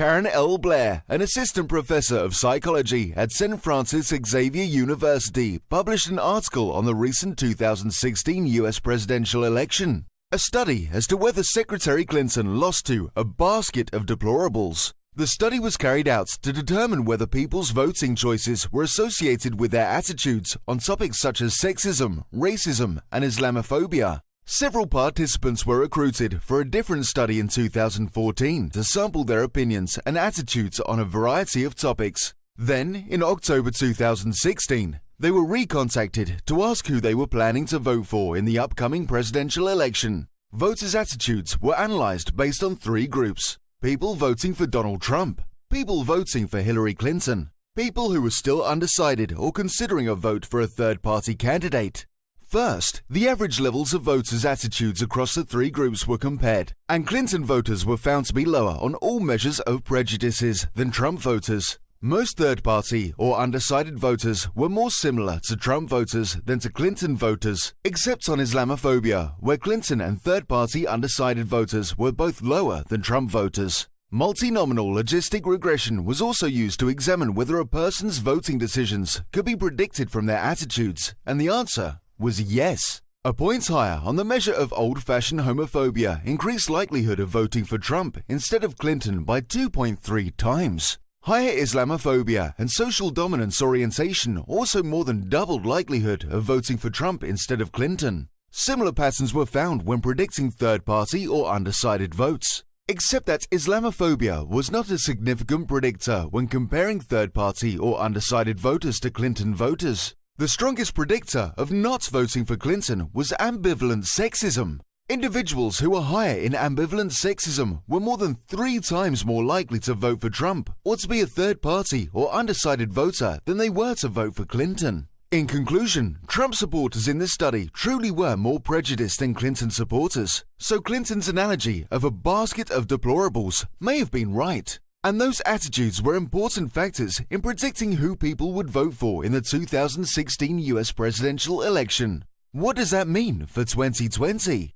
Karen L. Blair, an assistant professor of psychology at St. Francis Xavier University, published an article on the recent 2016 US presidential election. A study as to whether Secretary Clinton lost to a basket of deplorables. The study was carried out to determine whether people's voting choices were associated with their attitudes on topics such as sexism, racism, and Islamophobia. Several participants were recruited for a different study in 2014 to sample their opinions and attitudes on a variety of topics. Then, in October 2016, they were recontacted to ask who they were planning to vote for in the upcoming presidential election. Voters' attitudes were analyzed based on three groups people voting for Donald Trump, people voting for Hillary Clinton, people who were still undecided or considering a vote for a third party candidate. First, the average levels of voters' attitudes across the three groups were compared, and Clinton voters were found to be lower on all measures of prejudices than Trump voters. Most third party or undecided voters were more similar to Trump voters than to Clinton voters, except on Islamophobia, where Clinton and third party undecided voters were both lower than Trump voters. Multinomial logistic regression was also used to examine whether a person's voting decisions could be predicted from their attitudes, and the answer was yes. A point higher on the measure of old fashioned homophobia increased likelihood of voting for Trump instead of Clinton by 2.3 times. Higher Islamophobia and social dominance orientation also more than doubled likelihood of voting for Trump instead of Clinton. Similar patterns were found when predicting third party or undecided votes. Except that Islamophobia was not a significant predictor when comparing third party or undecided voters to Clinton voters. The strongest predictor of not voting for Clinton was ambivalent sexism. Individuals who were higher in ambivalent sexism were more than three times more likely to vote for Trump or to be a third party or undecided voter than they were to vote for Clinton. In conclusion, Trump supporters in this study truly were more prejudiced than Clinton supporters, so Clinton's analogy of a basket of deplorables may have been right. And those attitudes were important factors in predicting who people would vote for in the 2016 US presidential election. What does that mean for 2020?